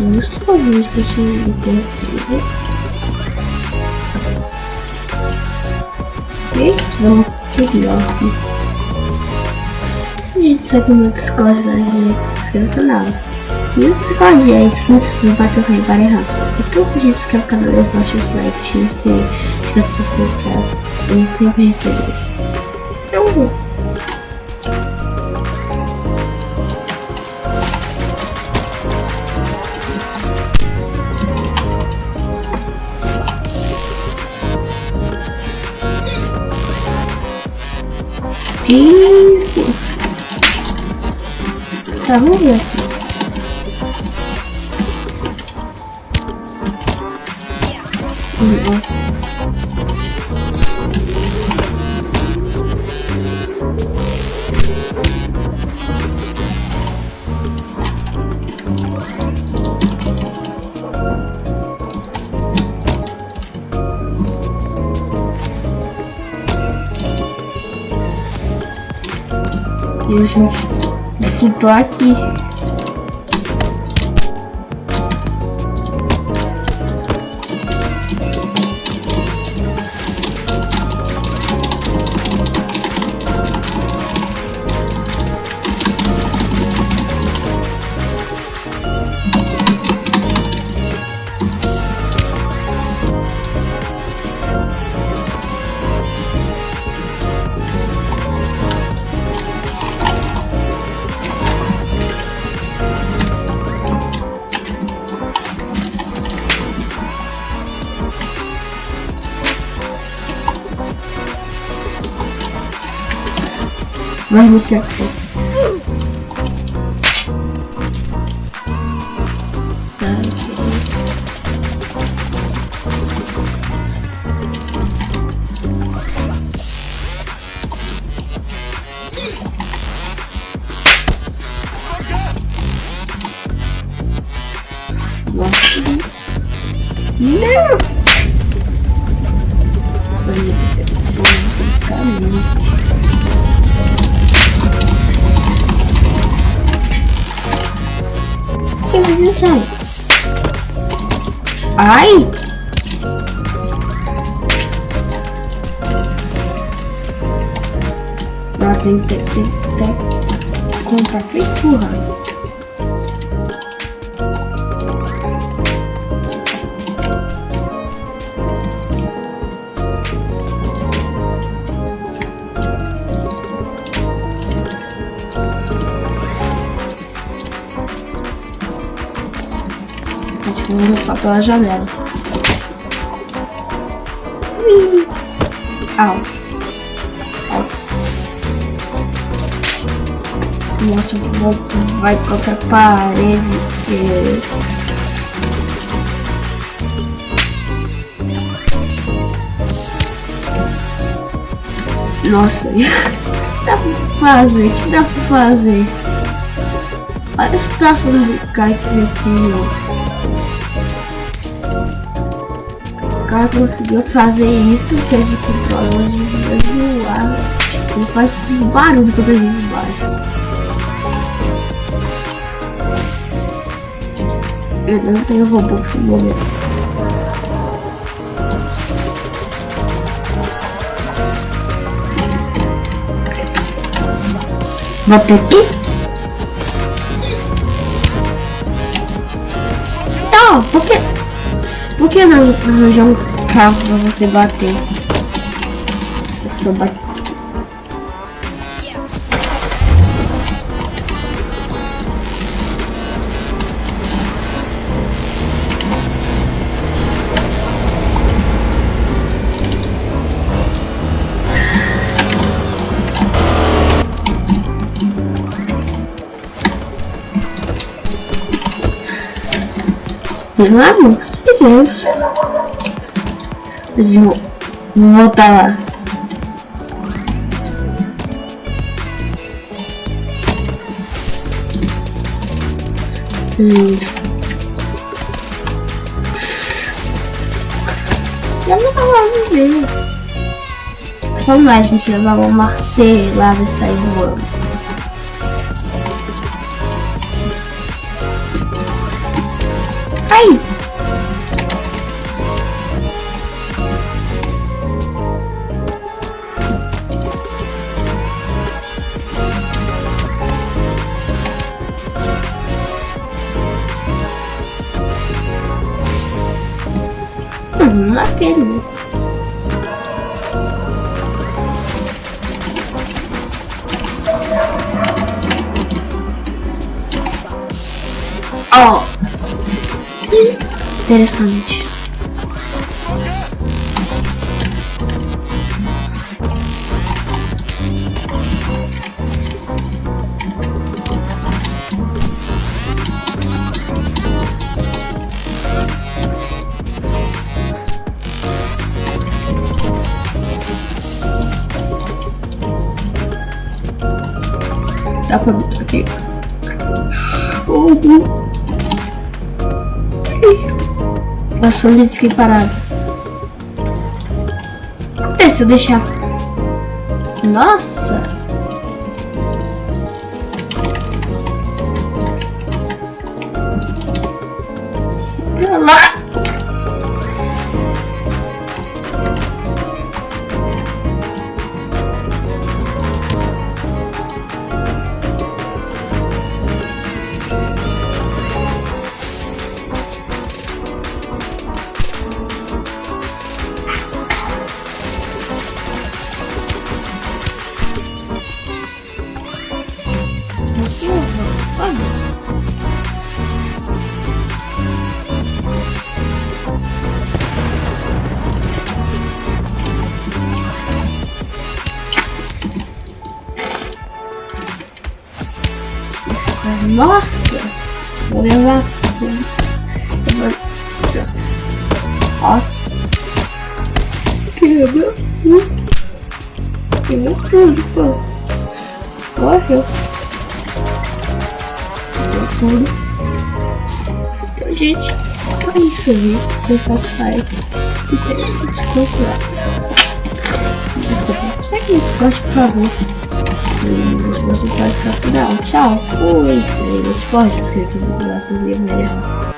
que eu tinha interessido. E vamos seguir aqui. Gente, se aqui no Discord, né? Se inscreva no canal. E o Discord é inscrito, não vai ter sem para errar. Então, a gente inscreve no canal, baixa os likes, se inscreve se inscreve. Eu sempre recebo. Então, Isso. Tá, vamos ver aqui. Eu já tô aqui. Vai iniciar. Ai! Agora tem que ter, ter comprar feitura. Vou só pela janela. Ui. Au. Nossa. Nossa, vou, vai a parede. Que... Nossa, dá pra fazer? O que dá pra fazer? Olha a situação do cara que cresceu. Cara conseguiu fazer isso, que é de controle de voar. Ele faz esses barulhos quando gente bate. Eu não tenho Robux no momento. Bota aqui? Não, porque por que não arranjar um carro pra você bater? Eu. Não é, amor? Deus. Vou, vou voltar lá. Isso. Eu não tava vendo. Vamos lá, gente, levar uma martelada e sair voando. Aí! Hum, aquele. Ó, que interessante. Dá pra botar aqui. Oh, Passou e fiquei parado. Acontece eu deixar. Nossa! Nossa! Vou levar. Nossa! Quebra tudo. Quebra tudo, pô. Morreu. Quebra tudo. Então, gente, é isso aí. Eu faço sair. E tem que desconfiar. Segue isso, goste, por favor. E você pode só final. Tchau. Fui. Se você gosta, se você gosta de ver. Yeah.